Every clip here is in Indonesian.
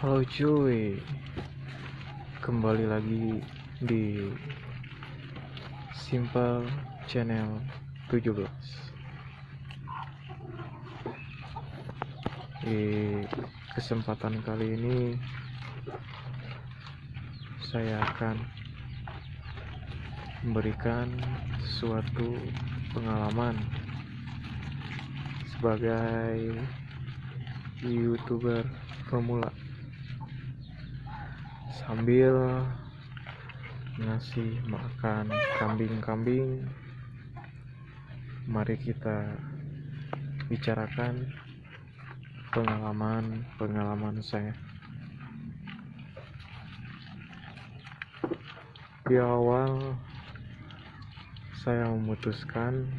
Halo cuy. Kembali lagi di Simple Channel 17 Di kesempatan kali ini Saya akan Memberikan suatu pengalaman Sebagai youtuber pemula sambil ngasih makan kambing-kambing mari kita bicarakan pengalaman-pengalaman saya. Di awal saya memutuskan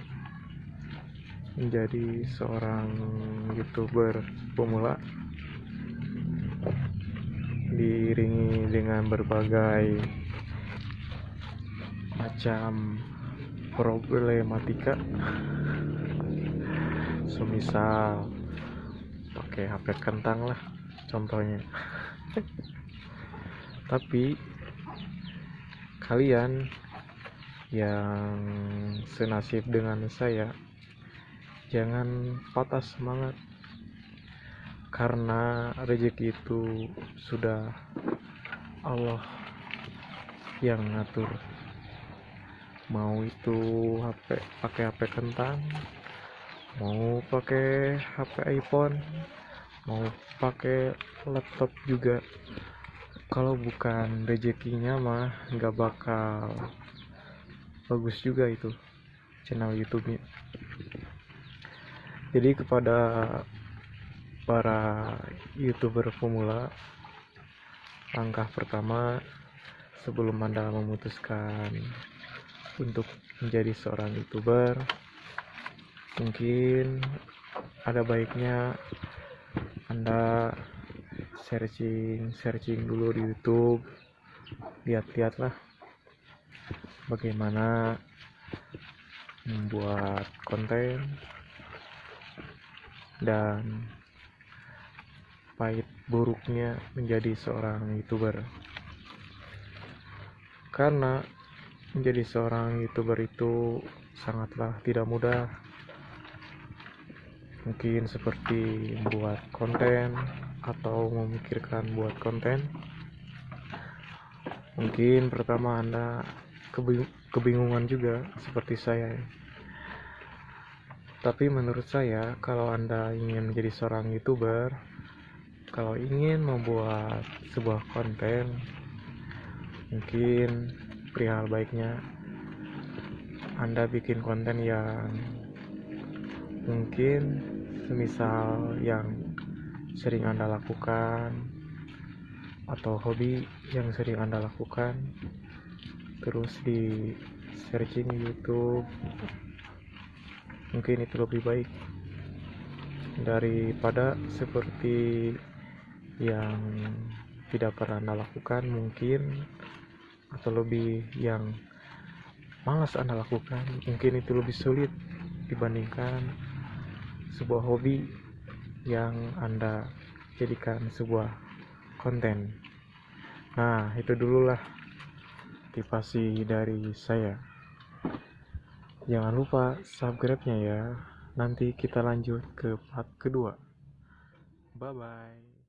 menjadi seorang youtuber pemula diiringi dengan berbagai macam problematika. Semisal pakai HP kentang lah contohnya. Tapi kalian yang senasib dengan saya jangan patah semangat karena rezeki itu sudah Allah yang ngatur. Mau itu HP pakai HP kentang mau pakai HP iPhone mau pakai laptop juga. Kalau bukan rezekinya mah nggak bakal bagus juga itu channel YouTube-nya. Jadi kepada para youtuber pemula langkah pertama sebelum anda memutuskan untuk menjadi seorang youtuber mungkin ada baiknya anda searching searching dulu di YouTube lihat-lihatlah bagaimana membuat konten dan pahit buruknya menjadi seorang youtuber. Karena menjadi seorang youtuber itu sangatlah tidak mudah. Mungkin seperti membuat konten atau memikirkan buat konten. Mungkin pertama anda kebingungan juga seperti saya. Tapi menurut saya kalau anda ingin menjadi seorang youtuber kalau ingin membuat sebuah konten mungkin perihal baiknya anda bikin konten yang mungkin semisal yang sering anda lakukan atau hobi yang sering anda lakukan terus di searching YouTube mungkin itu lebih baik daripada seperti yang tidak pernah anda lakukan mungkin atau lebih yang malas anda lakukan mungkin itu lebih sulit dibandingkan sebuah hobi yang anda jadikan sebuah konten. Nah itu dululah motivasi dari saya. Jangan lupa subscribe nya ya. Nanti kita lanjut ke part kedua. Bye bye